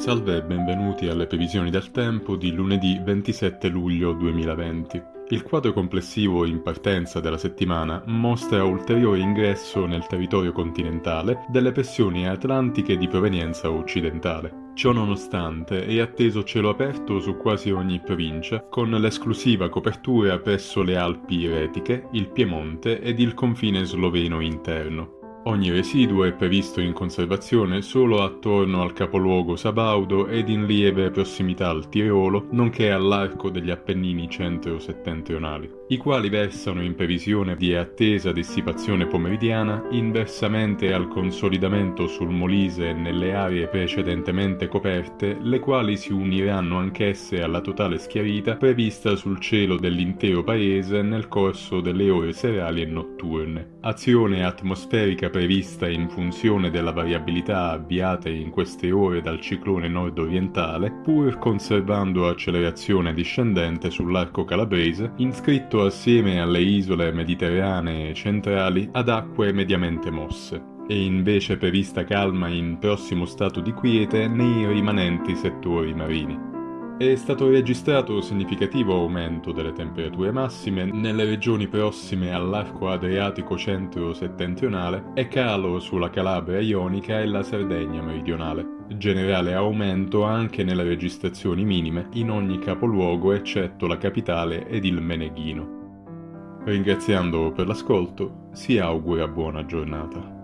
Salve e benvenuti alle previsioni del tempo di lunedì 27 luglio 2020. Il quadro complessivo in partenza della settimana mostra ulteriore ingresso nel territorio continentale delle pressioni atlantiche di provenienza occidentale. Ciò nonostante è atteso cielo aperto su quasi ogni provincia, con l'esclusiva copertura presso le Alpi Retiche, il Piemonte ed il confine sloveno interno. Ogni residuo è previsto in conservazione solo attorno al capoluogo Sabaudo ed in lieve prossimità al Tirolo, nonché all'arco degli Appennini centro-settentrionali, i quali versano in previsione di attesa dissipazione pomeridiana inversamente al consolidamento sul Molise nelle aree precedentemente coperte, le quali si uniranno anch'esse alla totale schiarita prevista sul cielo dell'intero paese nel corso delle ore serali e notturne. Azione atmosferica prevista in funzione della variabilità avviata in queste ore dal ciclone nord-orientale, pur conservando accelerazione discendente sull'arco calabrese, inscritto assieme alle isole mediterranee centrali ad acque mediamente mosse e invece prevista calma in prossimo stato di quiete nei rimanenti settori marini. È stato registrato significativo aumento delle temperature massime nelle regioni prossime all'arco adriatico centro-settentrionale e calo sulla Calabria ionica e la Sardegna meridionale. Generale aumento anche nelle registrazioni minime in ogni capoluogo eccetto la capitale ed il Meneghino. Ringraziando per l'ascolto, si augura buona giornata.